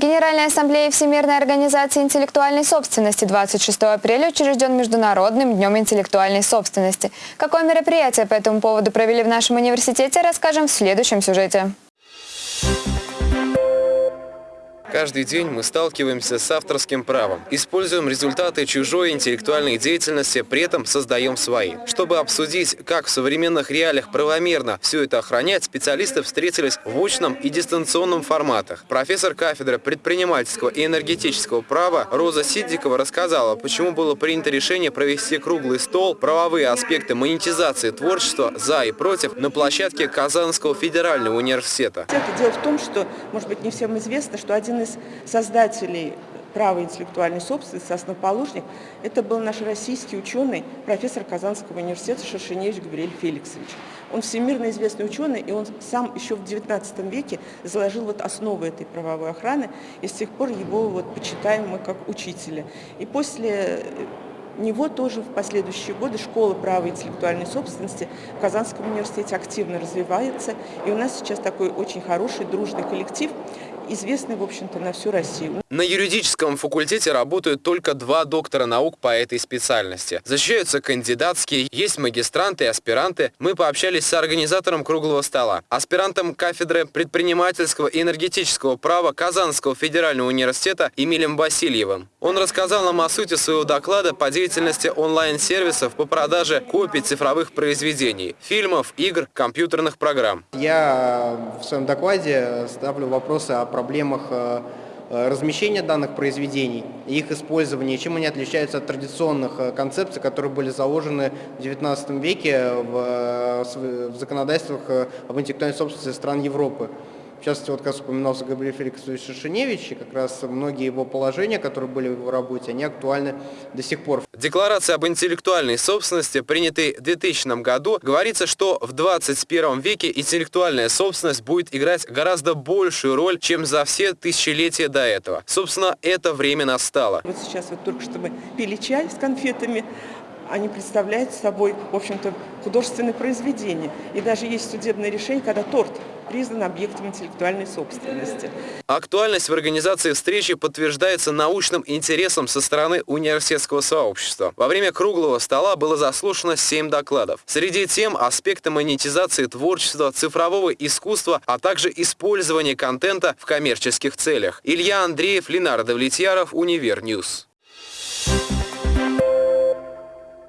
Генеральная ассамблея Всемирной организации интеллектуальной собственности 26 апреля учрежден Международным днем интеллектуальной собственности. Какое мероприятие по этому поводу провели в нашем университете, расскажем в следующем сюжете. Каждый день мы сталкиваемся с авторским правом. Используем результаты чужой интеллектуальной деятельности, при этом создаем свои. Чтобы обсудить, как в современных реалиях правомерно все это охранять, специалисты встретились в очном и дистанционном форматах. Профессор кафедры предпринимательского и энергетического права Роза Сиддикова рассказала, почему было принято решение провести круглый стол «Правовые аспекты монетизации творчества за и против» на площадке Казанского федерального университета. Дело в том, что, может быть, не всем известно, что один из создателей права интеллектуальной собственности, основоположник, это был наш российский ученый, профессор Казанского университета Шершеневич Гавриэль Феликсович. Он всемирно известный ученый, и он сам еще в XIX веке заложил вот основы этой правовой охраны, и с тех пор его вот почитаем мы как учителя. И после него тоже в последующие годы школа права интеллектуальной собственности в Казанском университете активно развивается. И у нас сейчас такой очень хороший, дружный коллектив, известный, в общем-то, на всю Россию. На юридическом факультете работают только два доктора наук по этой специальности. Защищаются кандидатские, есть магистранты и аспиранты. Мы пообщались с организатором круглого стола, аспирантом кафедры предпринимательского и энергетического права Казанского федерального университета Эмилем Васильевым. Он рассказал нам о сути своего доклада по деятельности онлайн-сервисов по продаже копий цифровых произведений, фильмов, игр, компьютерных программ. Я в своем докладе ставлю вопросы о проблемах э, э, размещения данных произведений, их использования, чем они отличаются от традиционных э, концепций, которые были заложены в XIX веке в законодательствах об интеллектуальной собственности стран Европы. В частности, вот как упоминался Габриэль Феликсович Шершеневич, и как раз многие его положения, которые были в его работе, они актуальны до сих пор. Декларация об интеллектуальной собственности, принятой в 2000 году, говорится, что в 21 веке интеллектуальная собственность будет играть гораздо большую роль, чем за все тысячелетия до этого. Собственно, это время настало. Вот сейчас вот только что мы пили чай с конфетами, они представляют собой, в общем-то, художественное произведение. И даже есть судебное решение, когда торт признан объектом интеллектуальной собственности. Актуальность в организации встречи подтверждается научным интересом со стороны университетского сообщества. Во время круглого стола было заслушано 7 докладов. Среди тем аспекты монетизации творчества, цифрового искусства, а также использования контента в коммерческих целях. Илья Андреев, Ленар Довлетьяров, Univer News.